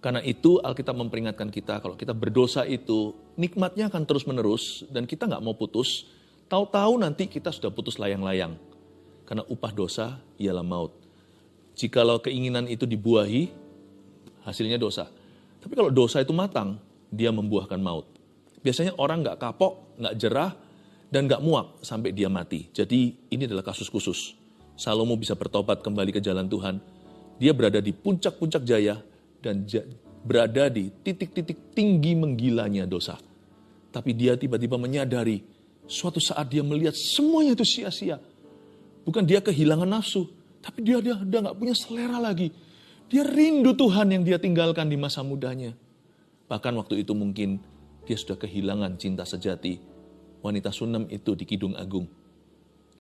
Karena itu Alkitab memperingatkan kita kalau kita berdosa itu nikmatnya akan terus menerus dan kita nggak mau putus. Tahu-tahu nanti kita sudah putus layang-layang. Karena upah dosa ialah maut. Jikalau keinginan itu dibuahi, hasilnya dosa. Tapi kalau dosa itu matang, dia membuahkan maut. Biasanya orang nggak kapok, nggak jerah, dan nggak muak sampai dia mati. Jadi ini adalah kasus khusus. Salomo bisa bertobat kembali ke jalan Tuhan. Dia berada di puncak-puncak jaya dan berada di titik-titik tinggi menggilanya dosa. Tapi dia tiba-tiba menyadari suatu saat dia melihat semuanya itu sia-sia. Bukan dia kehilangan nafsu, tapi dia dia udah nggak punya selera lagi. Dia rindu Tuhan yang dia tinggalkan di masa mudanya. Bahkan waktu itu mungkin dia sudah kehilangan cinta sejati. Wanita Sunem itu di Kidung Agung.